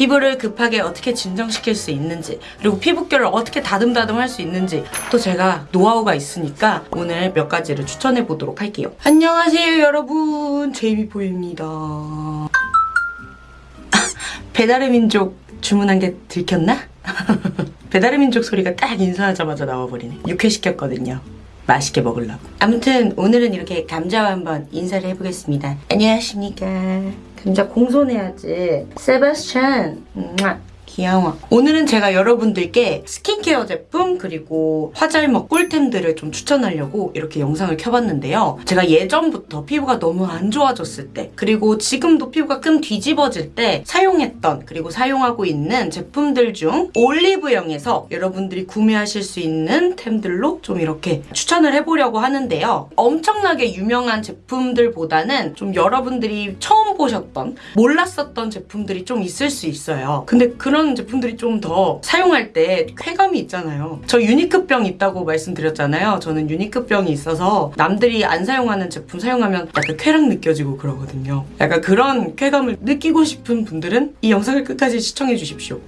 피부를 급하게 어떻게 진정시킬 수 있는지 그리고 피부결을 어떻게 다듬다듬 할 수 있는지 또 제가 노하우가 있으니까 오늘 몇 가지를 추천해 보도록 할게요. 안녕하세요 여러분 제이미포입니다. 배달의 민족 주문한 게 들켰나? 배달의 민족 소리가 딱 인사하자마자 나와버리네. 육회시켰거든요. 맛있게 먹으려고. 아무튼 오늘은 이렇게 감자와 한번 인사를 해보겠습니다. 안녕하십니까. 감자 공손해야지. 세바스찬. 귀여워. 오늘은 제가 여러분들께 스킨케어 제품 그리고 화잘먹 꿀템들을 좀 추천하려고 이렇게 영상을 켜봤는데요. 제가 예전부터 피부가 너무 안 좋아졌을 때 그리고 지금도 피부가 끔 뒤집어질 때 사용했던 그리고 사용하고 있는 제품들 중 올리브영에서 여러분들이 구매하실 수 있는 템들로 좀 이렇게 추천을 해보려고 하는데요. 엄청나게 유명한 제품들보다는 좀 여러분들이 처음 보셨던 몰랐었던 제품들이 좀 있을 수 있어요. 근데 그런 제품들이 좀 더 사용할 때 쾌감이 있잖아요. 저 유니크병 있다고 말씀드렸잖아요. 저는 유니크병이 있어서 남들이 안 사용하는 제품 사용하면 약간 쾌락 느껴지고 그러거든요. 약간 그런 쾌감을 느끼고 싶은 분들은 이 영상을 끝까지 시청해 주십시오.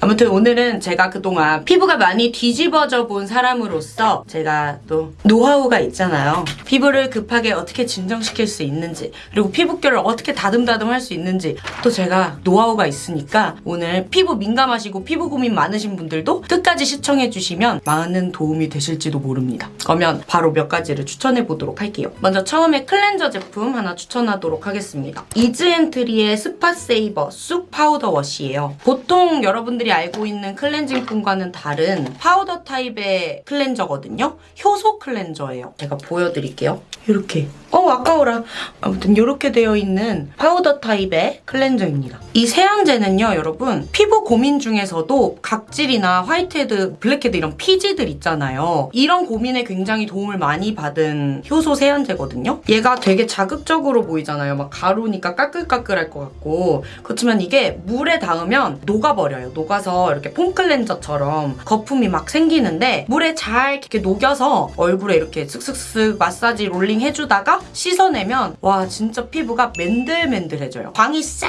아무튼 오늘은 제가 그동안 피부가 많이 뒤집어져 본 사람으로서 제가 또 노하우가 있잖아요. 피부를 급하게 어떻게 진정시킬 수 있는지 그리고 피부결을 어떻게 다듬다듬 할 수 있는지 또 제가 노하우가 있으니까 오늘 피부 민감하시고 피부 고민 많으신 분들도 끝까지 시청해 주시면 많은 도움이 되실지도 모릅니다. 그러면 바로 몇 가지를 추천해 보도록 할게요. 먼저 처음에 클렌저 제품 하나 추천하도록 하겠습니다. 이즈앤트리의 스팟 세이버 쑥 파우더 워시예요. 보통 여러분들이 알고 있는 클렌징폼과는 다른 파우더 타입의 클렌저거든요. 효소 클렌저예요. 제가 보여드릴게요. 이렇게. 어 아까워라. 아무튼 이렇게 되어 있는 파우더 타입의 클렌저입니다. 이 세안제는요 여러분 피부 고민 중에서도 각질이나 화이트헤드, 블랙헤드 이런 피지들 있잖아요. 이런 고민에 굉장히 도움을 많이 받은 효소 세안제거든요. 얘가 되게 자극적으로 보이잖아요. 막 가루니까 까끌까끌할 것 같고 그렇지만 이게 물에 닿으면 녹아버려요. 녹아 서 이렇게 폼 클렌저처럼 거품이 막 생기는데 물에 잘 이렇게 녹여서 얼굴에 이렇게 슥슥슥 마사지 롤링 해주다가 씻어내면 와 진짜 피부가 맨들맨들해져요. 광이 싹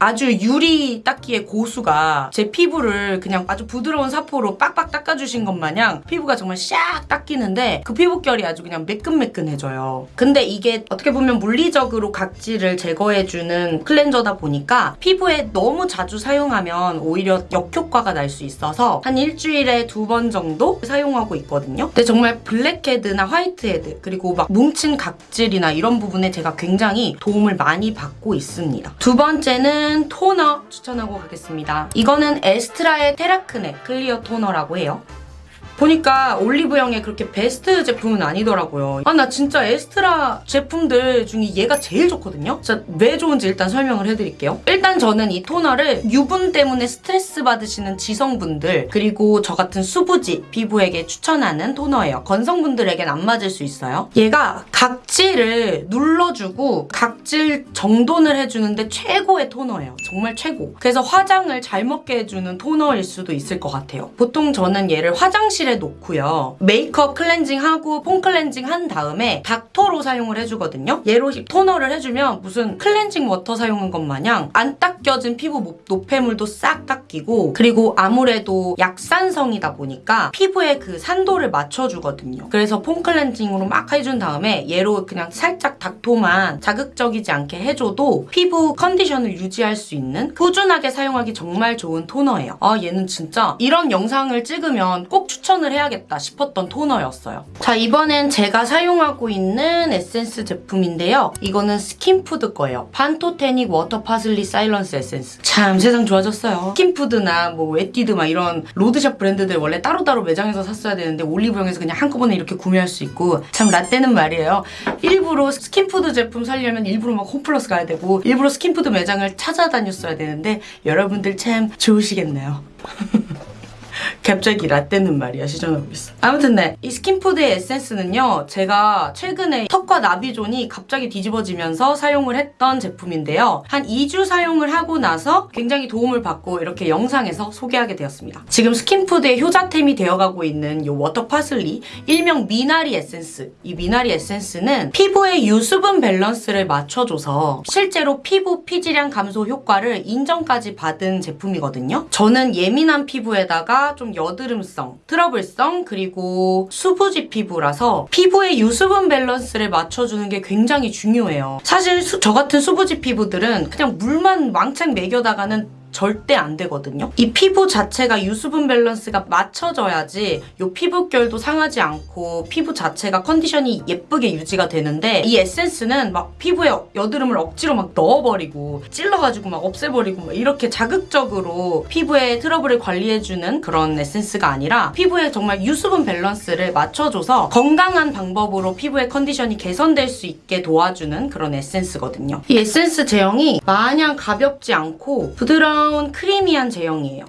아주 유리 닦기의 고수가 제 피부를 그냥 아주 부드러운 사포로 빡빡 닦아주신 것 마냥 피부가 정말 샥 닦이는데 그 피부결이 아주 그냥 매끈매끈해져요. 근데 이게 어떻게 보면 물리적으로 각질을 제거해주는 클렌저다 보니까 피부에 너무 자주 사용하면 오히려 역효과가 날 수 있어서 한 일주일에 두 번 정도 사용하고 있거든요. 근데 정말 블랙헤드나 화이트헤드 그리고 막 뭉친 각질이나 이런 부분에 제가 굉장히 도움을 많이 받고 있습니다. 두 번째는 토너 추천하고 가겠습니다. 이거는 에스트라의 테라크네 클리어 토너라고 해요. 보니까 올리브영의 그렇게 베스트 제품은 아니더라고요. 아, 나 진짜 에스트라 제품들 중에 얘가 제일 좋거든요? 진짜 왜 좋은지 일단 설명을 해드릴게요. 일단 저는 이 토너를 유분 때문에 스트레스 받으시는 지성분들, 그리고 저 같은 수부지 피부에게 추천하는 토너예요. 건성분들에겐 안 맞을 수 있어요. 얘가 각질을 눌러주고 각질 정돈을 해주는데 최고의 토너예요. 정말 최고. 그래서 화장을 잘 먹게 해주는 토너일 수도 있을 것 같아요. 보통 저는 얘를 화장실 에 놓고요. 메이크업 클렌징하고 폼 클렌징 한 다음에 닥토로 사용을 해주거든요. 얘로 토너를 해주면 무슨 클렌징 워터 사용한 것 마냥 안 닦여진 피부 모- 노폐물도 싹 닦이고 그리고 아무래도 약산성이다 보니까 피부에 그 산도를 맞춰주거든요. 그래서 폼 클렌징으로 막 해준 다음에 얘로 그냥 살짝 닥토만 자극적이지 않게 해줘도 피부 컨디션을 유지할 수 있는 꾸준하게 사용하기 정말 좋은 토너예요. 아 얘는 진짜 이런 영상을 찍으면 꼭 추천 을 해야겠다 싶었던 토너였어요. 자 이번엔 제가 사용하고 있는 에센스 제품인데요. 이거는 스킨푸드 거예요. 판토테닉 워터 파슬리 사이언스 에센스. 참 세상 좋아졌어요. 스킨푸드나 뭐 에뛰드 막 이런 로드샵 브랜드들 원래 따로따로 매장에서 샀어야 되는데 올리브영에서 그냥 한꺼번에 이렇게 구매할 수 있고 참 라떼는 말이에요. 일부러 스킨푸드 제품 살려면 일부러 막 홈플러스 가야 되고 일부러 스킨푸드 매장을 찾아다녔어야 되는데 여러분들 참 좋으시겠네요. 갑자기 라떼는 말이야 시전하고 있어. 아무튼 네 이 스킨푸드의 에센스는요 제가 최근에 턱과 나비존이 갑자기 뒤집어지면서 사용을 했던 제품인데요. 한 2주 사용을 하고 나서 굉장히 도움을 받고 이렇게 영상에서 소개하게 되었습니다. 지금 스킨푸드의 효자템이 되어가고 있는 이 워터 파슬리 일명 미나리 에센스. 이 미나리 에센스는 피부의 유수분 밸런스를 맞춰줘서 실제로 피부 피지량 감소 효과를 인정까지 받은 제품이거든요. 저는 예민한 피부에다가 좀 여드름성, 트러블성 그리고 수부지 피부라서 피부의 유수분 밸런스를 맞춰주는 게 굉장히 중요해요. 사실 수- 저 같은 수부지 피부들은 그냥 물만 왕창 먹여다가는 절대 안 되거든요. 이 피부 자체가 유수분 밸런스가 맞춰져야지 이 피부결도 상하지 않고 피부 자체가 컨디션이 예쁘게 유지가 되는데 이 에센스는 막 피부에 여드름을 억지로 막 넣어버리고 찔러가지고 막 없애버리고 막 이렇게 자극적으로 피부의 트러블을 관리해주는 그런 에센스가 아니라 피부에 정말 유수분 밸런스를 맞춰줘서 건강한 방법으로 피부의 컨디션이 개선될 수 있게 도와주는 그런 에센스거든요. 이 에센스 제형이 마냥 가볍지 않고 부드러운 크리미한 제형이에요.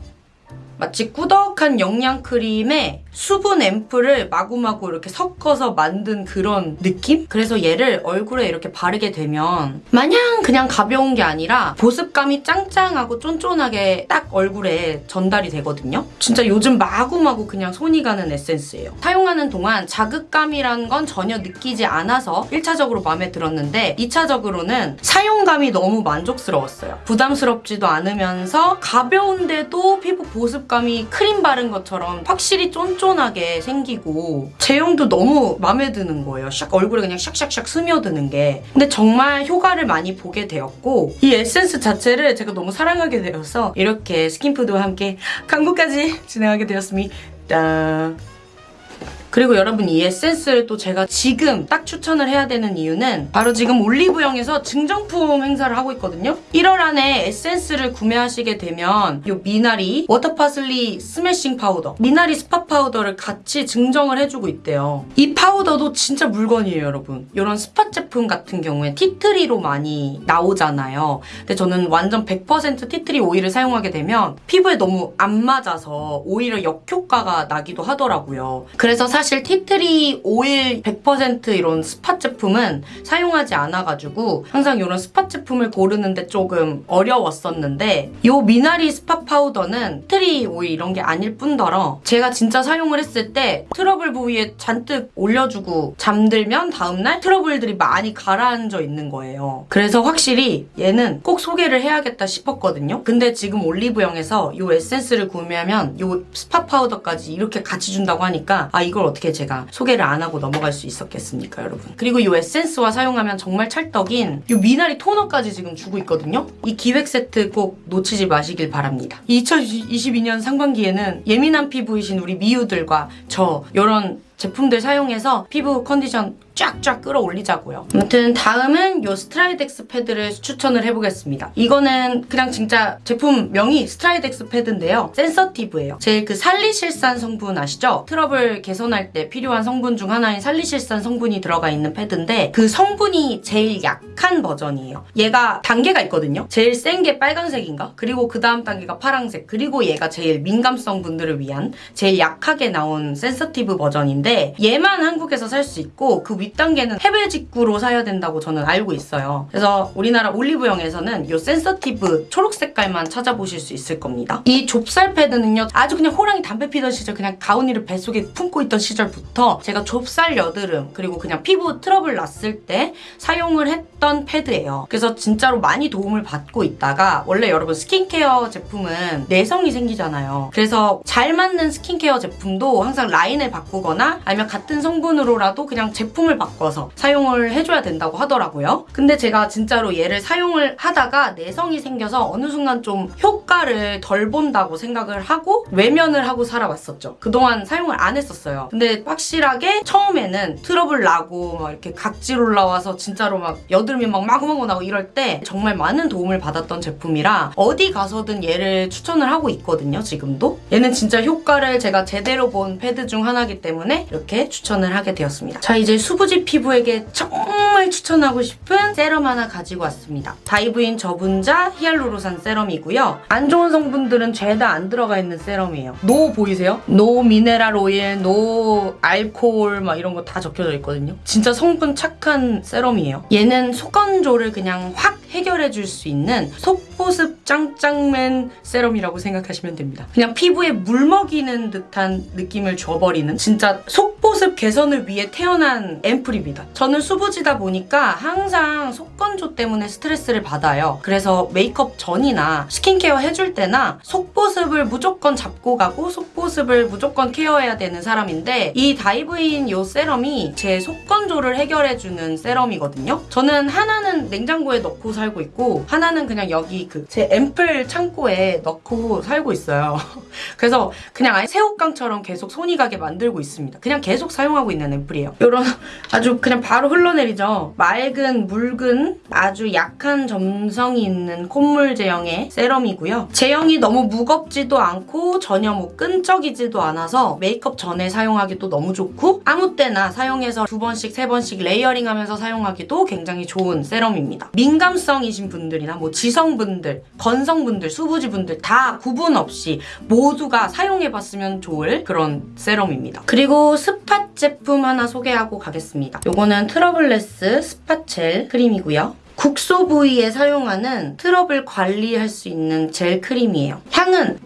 마치 꾸덕한 영양 크림에 수분 앰플을 마구마구 이렇게 섞어서 만든 그런 느낌? 그래서 얘를 얼굴에 이렇게 바르게 되면 마냥 그냥 가벼운 게 아니라 보습감이 짱짱하고 쫀쫀하게 딱 얼굴에 전달이 되거든요. 진짜 요즘 마구마구 그냥 손이 가는 에센스예요. 사용하는 동안 자극감이라는 건 전혀 느끼지 않아서 1차적으로 마음에 들었는데 2차적으로는 사용감이 너무 만족스러웠어요. 부담스럽지도 않으면서 가벼운데도 피부 보습감이 크림 바른 것처럼 확실히 쫀쫀 하게 생기고 제형도 너무 마음에 드는 거예요. 샥 얼굴에 그냥 샥샥샥 스며드는 게. 근데 정말 효과를 많이 보게 되었고 이 에센스 자체를 제가 너무 사랑하게 되어서 이렇게 스킨푸드와 함께 광고까지 진행하게 되었습니다. 그리고 여러분 이 에센스를 또 제가 지금 딱 추천을 해야 되는 이유는 바로 지금 올리브영에서 증정품 행사를 하고 있거든요. 1월 안에 에센스를 구매하시게 되면 이 미나리 워터파슬리 스매싱 파우더 미나리 스파 파우더를 같이 증정을 해주고 있대요. 이 파우더도 진짜 물건이에요 여러분. 이런 스파 제품 같은 경우에 티트리로 많이 나오잖아요. 근데 저는 완전 100% 티트리 오일을 사용하게 되면 피부에 너무 안 맞아서 오히려 역효과가 나기도 하더라고요. 그래서 사실 tea tree 오일 100% 이런 스팟 제품은 사용하지 않아가지고 항상 이런 스팟 제품을 고르는데 조금 어려웠었는데 이 미나리 스팟 파우더는 tea tree 오일 이런 게 아닐 뿐더러 제가 진짜 사용을 했을 때 트러블 부위에 잔뜩 올려주고 잠들면 다음날 트러블들이 많이 가라앉아 있는 거예요. 그래서 확실히 얘는 꼭 소개를 해야겠다 싶었거든요. 근데 지금 올리브영에서 이 에센스를 구매하면 이 스팟 파우더까지 이렇게 같이 준다고 하니까 아 이걸 어떻게 제가 소개를 안 하고 넘어갈 수 있었겠습니까 여러분. 그리고 이 에센스와 사용하면 정말 찰떡인 이 미나리 토너까지 지금 주고 있거든요. 이 기획 세트 꼭 놓치지 마시길 바랍니다. 2022년 상반기에는 예민한 피부이신 우리 미우들과 저 이런 제품들 사용해서 피부 컨디션 쫙쫙 끌어올리자고요. 아무튼 다음은 요 스트라이덱스 패드를 추천을 해보겠습니다. 이거는 그냥 진짜 제품명이 스트라이덱스 패드인데요. 센서티브예요. 제일 그 살리실산 성분 아시죠? 트러블 개선할 때 필요한 성분 중 하나인 살리실산 성분이 들어가 있는 패드인데 그 성분이 제일 약한 버전이에요. 얘가 단계가 있거든요. 제일 센 게 빨간색인가? 그리고 그 다음 단계가 파란색 그리고 얘가 제일 민감성 분들을 위한 제일 약하게 나온 sensitive 버전인데 얘만 한국에서 살 수 있고 그 윗단계는 해외 직구로 사야 된다고 저는 알고 있어요. 그래서 우리나라 올리브영에서는 이 sensitive 초록 색깔만 찾아보실 수 있을 겁니다. 이 좁쌀 패드는요 아주 그냥 호랑이 담배 피던 시절 그냥 가온이를 뱃속에 품고 있던 시절부터 제가 좁쌀 여드름 그리고 그냥 피부 트러블 났을 때 사용을 했던 패드예요. 그래서 진짜로 많이 도움을 받고 있다가 원래 여러분 스킨케어 제품은 내성이 생기잖아요. 그래서 잘 맞는 스킨케어 제품도 항상 라인을 바꾸거나 아니면 같은 성분으로라도 그냥 제품을 바꿔서 사용을 해줘야 된다고 하더라고요. 근데 제가 진짜로 얘를 사용을 하다가 내성이 생겨서 어느 순간 좀 효과를 덜 본다고 생각을 하고 외면을 하고 살아왔었죠. 그동안 사용을 안 했었어요. 근데 확실하게 처음에는 트러블 나고 막 이렇게 각질 올라와서 진짜로 막 여드름이 막 마구마구 나고 이럴 때 정말 많은 도움을 받았던 제품이라 어디 가서든 얘를 추천을 하고 있거든요, 지금도. 얘는 진짜 효과를 제가 제대로 본 패드 중 하나이기 때문에 이렇게 추천을 하게 되었습니다. 자 이제 수부지 피부에게 정말 추천하고 싶은 세럼 하나 가지고 왔습니다. 다이브인 저분자 히알루론산 세럼이고요. 안 좋은 성분들은 죄다 안 들어가 있는 세럼이에요. No 보이세요? No 미네랄 오일, no 알코올 막 이런 거 다 적혀져 있거든요. 진짜 성분 착한 세럼이에요. 얘는 속건조를 그냥 확 해결해 줄 수 있는 속 보습 짱짱맨 세럼이라고 생각하시면 됩니다. 그냥 피부에 물 먹이는 듯한 느낌을 줘버리는 진짜 속보습 개선을 위해 태어난 앰플입니다. 저는 수부지다 보니까 항상 속건조 때문에 스트레스를 받아요. 그래서 메이크업 전이나 스킨케어 해줄 때나 속보습을 무조건 잡고 가고 속보습을 무조건 케어해야 되는 사람인데 이 다이브인 요 세럼이 제 속건조를 해결해주는 세럼이거든요. 저는 하나는 냉장고에 넣고 살고 있고 하나는 그냥 여기 그제 앰플 창고에 넣고 살고 있어요. 그래서 그냥 아예 새우깡처럼 계속 손이 가게 만들고 있습니다. 그냥 계속 사용하고 있는 앰플이에요. 이런 아주 그냥 바로 흘러내리죠. 맑은 묽은 아주 약한 점성이 있는 콧물 제형의 세럼이고요. 제형이 너무 무겁지도 않고 전혀 뭐 끈적이지도 않아서 메이크업 전에 사용하기도 너무 좋고 아무 때나 사용해서 두 번씩 세 번씩 레이어링하면서 사용하기도 굉장히 좋은 세럼입니다. 민감성이신 분들이나 뭐 지성분 들, 건성분들, 수부지분들 다 구분 없이 모두가 사용해봤으면 좋을 그런 세럼입니다. 그리고 스팟 제품 하나 소개하고 가겠습니다. 요거는 트러블레스 스팟젤 크림이고요. 국소 부위에 사용하는 트러블 관리할 수 있는 젤 크림이에요. 향은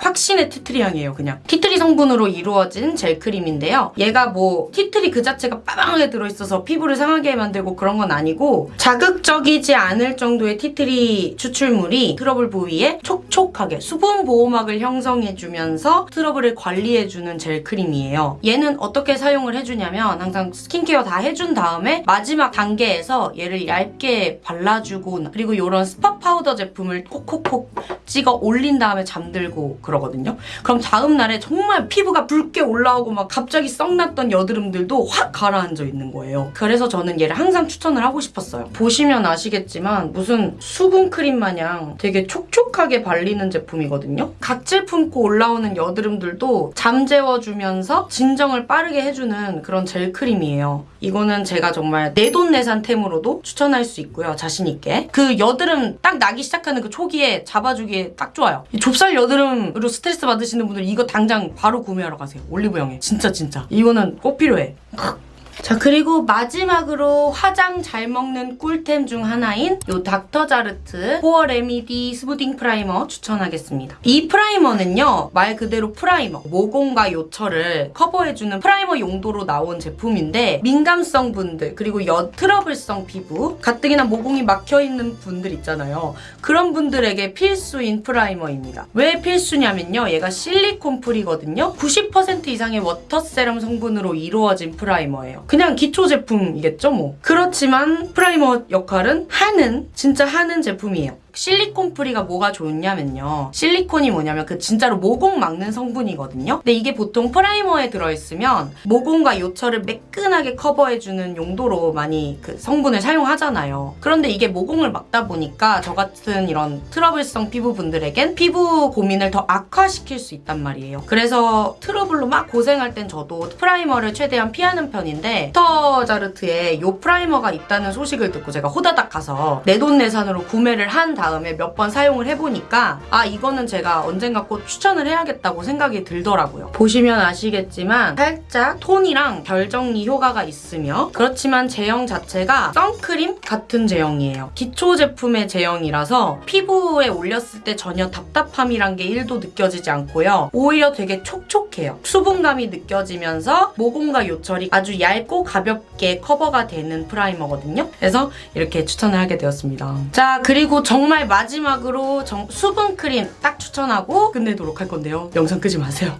확신의 tea tree 향이에요 그냥. tea tree 성분으로 이루어진 젤크림인데요. 얘가 뭐 tea tree 그 자체가 빠방하게 들어있어서 피부를 상하게 만들고 그런 건 아니고 자극적이지 않을 정도의 tea tree 추출물이 트러블 부위에 촉촉하게 수분 보호막을 형성해주면서 트러블을 관리해주는 젤크림이에요. 얘는 어떻게 사용을 해주냐면 항상 스킨케어 다 해준 다음에 마지막 단계에서 얘를 얇게 발라주고 그리고 이런 스팟 파우더 제품을 콕콕콕 찍어 올린 다음에 잠들고 그러거든요. 그럼 다음 날에 정말 피부가 붉게 올라오고 막 갑자기 성났던 여드름들도 확 가라앉아 있는 거예요. 그래서 저는 얘를 항상 추천을 하고 싶었어요. 보시면 아시겠지만 무슨 수분 크림 마냥 되게 촉촉하게 발리는 제품이거든요. 각질 품고 올라오는 여드름들도 잠재워주면서 진정을 빠르게 해주는 그런 젤 크림이에요. 이거는 제가 정말 내돈내산템으로도 추천할 수 있고요. 자신있게. 그 여드름 딱 나기 시작하는 그 초기에 잡아주기에 딱 좋아요. 이 좁쌀 여드름 으로 스트레스 받으시는 분들 이거 당장 바로 구매하러 가세요. 올리브영에. 진짜 진짜. 이거는 꼭 필요해. 자 그리고 마지막으로 화장 잘 먹는 꿀템 중 하나인 요 닥터자르트 포어 레미디 스무딩 프라이머 추천하겠습니다. 이 프라이머는요 말 그대로 프라이머 모공과 요철을 커버해주는 프라이머 용도로 나온 제품인데 민감성 분들 그리고 여 트러블성 피부 가뜩이나 모공이 막혀있는 분들 있잖아요. 그런 분들에게 필수인 프라이머입니다. 왜 필수냐면요 얘가 실리콘 free거든요. 90% 이상의 워터 세럼 성분으로 이루어진 프라이머예요. 그냥 기초 제품이겠죠 뭐. 그렇지만 프라이머 역할은 하는 진짜 하는 제품이에요. 실리콘 free가 뭐가 좋냐면요. 실리콘이 뭐냐면 그 진짜로 모공 막는 성분이거든요. 근데 이게 보통 프라이머에 들어있으면 모공과 요철을 매끈하게 커버해주는 용도로 많이 그 성분을 사용하잖아요. 그런데 이게 모공을 막다 보니까 저 같은 이런 트러블성 피부분들에겐 피부 고민을 더 악화시킬 수 있단 말이에요. 그래서 트러블로 막 고생할 땐 저도 프라이머를 최대한 피하는 편인데 닥터자르트에 요 프라이머가 있다는 소식을 듣고 제가 호다닥 가서 내돈내산으로 구매를 한 다음 에 몇 번 사용을 해보니까 아 이거는 제가 언젠가 꼭 추천을 해야겠다고 생각이 들더라고요. 보시면 아시겠지만 살짝 톤이랑 결 정리 효과가 있으며 그렇지만 제형 자체가 선크림 같은 제형이에요. 기초 제품의 제형이라서 피부에 올렸을 때 전혀 답답함이란 게 1도 느껴지지 않고요. 오히려 되게 촉촉해요. 수분감이 느껴지면서 모공과 요철이 아주 얇고 가볍게 커버가 되는 프라이머거든요. 그래서 이렇게 추천을 하게 되었습니다. 자 그리고 정말 마지막으로 정- 수분 크림 딱 추천하고 끝내도록 할 건데요. 영상 끄지 마세요.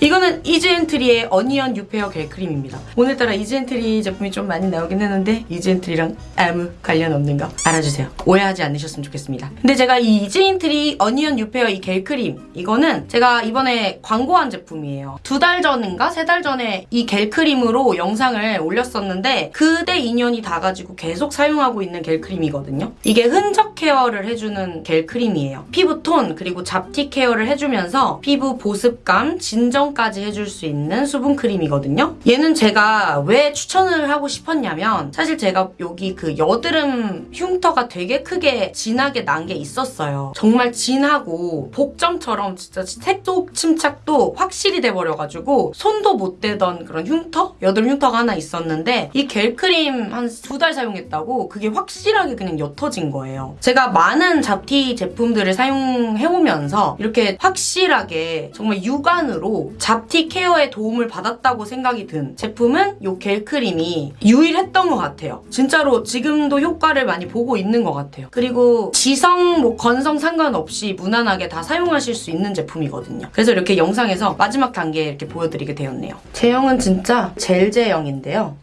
이거는 이즈앤트리의 어니언 뉴페어 겔 크림입니다. 오늘따라 이즈앤트리 제품이 좀 많이 나오긴 했는데 이즈앤트리랑 아무 관련 없는 거 알아주세요. 오해하지 않으셨으면 좋겠습니다. 근데 제가 이 이즈앤트리 어니언 뉴페어 이 겔 크림 이거는 제가 이번에 광고한 제품이에요. 두 달 전인가 세 달 전에 이 겔 크림으로 영상을 올렸었는데 그때 인연이 닿아가지고 계속 사용하고 있는 겔 크림이거든요. 이게 흔적 케어를 해주는 겔 크림이에요. 피부 톤 그리고 잡티 케어를 해주면서 피부 보습감, 진정 보정까지 해줄 수 있는 수분 크림이거든요. 얘는 제가 왜 추천을 하고 싶었냐면 사실 제가 여기 그 여드름 흉터가 되게 크게 진하게 난 게 있었어요. 정말 진하고 복점처럼 진짜 색도 침착도 확실히 돼버려가지고 손도 못 대던 그런 흉터? 여드름 흉터가 하나 있었는데 이 겔 크림 한 두 달 사용했다고 그게 확실하게 그냥 옅어진 거예요. 제가 많은 잡티 제품들을 사용해오면서 이렇게 확실하게 정말 육안으로 잡티 케어에 도움을 받았다고 생각이 든 제품은 이 겔 크림이 유일했던 것 같아요. 진짜로 지금도 효과를 많이 보고 있는 것 같아요. 그리고 지성, 뭐 건성 상관없이 무난하게 다 사용하실 수 있는 제품이거든요. 그래서 이렇게 영상에서 마지막 단계 이렇게 보여드리게 되었네요. 제형은 진짜 젤 제형인데요.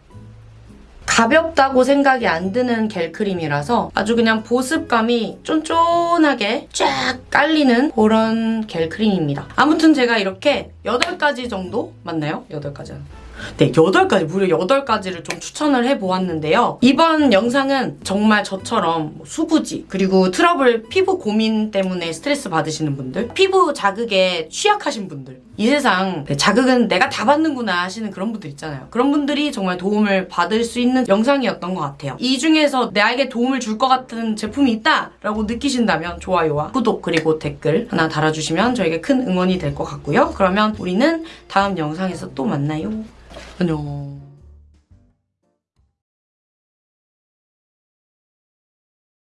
가볍다고 생각이 안 드는 겔 크림이라서 아주 그냥 보습감이 쫀쫀하게 쫙 깔리는 그런 겔 크림입니다. 아무튼 제가 이렇게 8가지 정도 맞나요? 8가지. 네, 8가지, 무려 8가지를 좀 추천을 해보았는데요. 이번 영상은 정말 저처럼 뭐 수부지, 그리고 트러블 피부 고민 때문에 스트레스 받으시는 분들, 피부 자극에 취약하신 분들, 이 세상 네, 자극은 내가 다 받는구나 하시는 그런 분들 있잖아요. 그런 분들이 정말 도움을 받을 수 있는 영상이었던 것 같아요. 이 중에서 나에게 도움을 줄 것 같은 제품이 있다 라고 느끼신다면 좋아요와 구독 그리고 댓글 하나 달아주시면 저에게 큰 응원이 될 것 같고요. 그러면 우리는 다음 영상에서 또 만나요. 안녕.